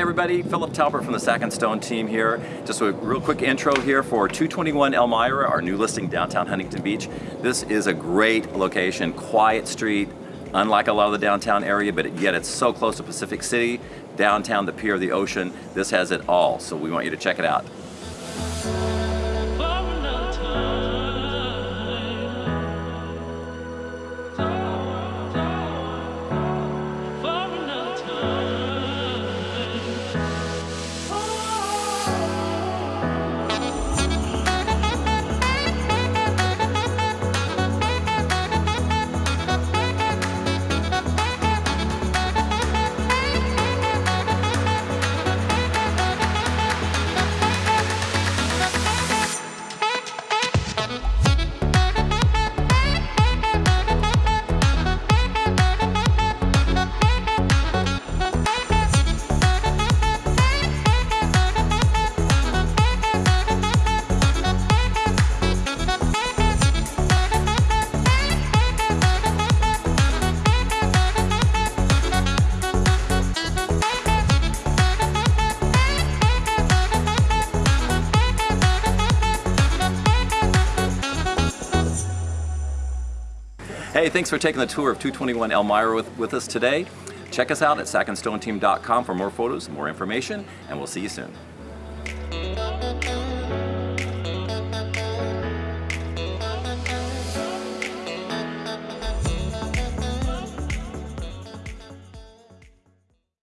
everybody, Philip Talbert from the Sack and Stone team here. Just a real quick intro here for 221 Elmira, our new listing downtown Huntington Beach. This is a great location, quiet street, unlike a lot of the downtown area, but yet it's so close to Pacific City, downtown, the pier, the ocean. This has it all, so we want you to check it out. Hey, thanks for taking the tour of 221 Elmira with, with us today. Check us out at sackandstoneteam.com for more photos, more information, and we'll see you soon.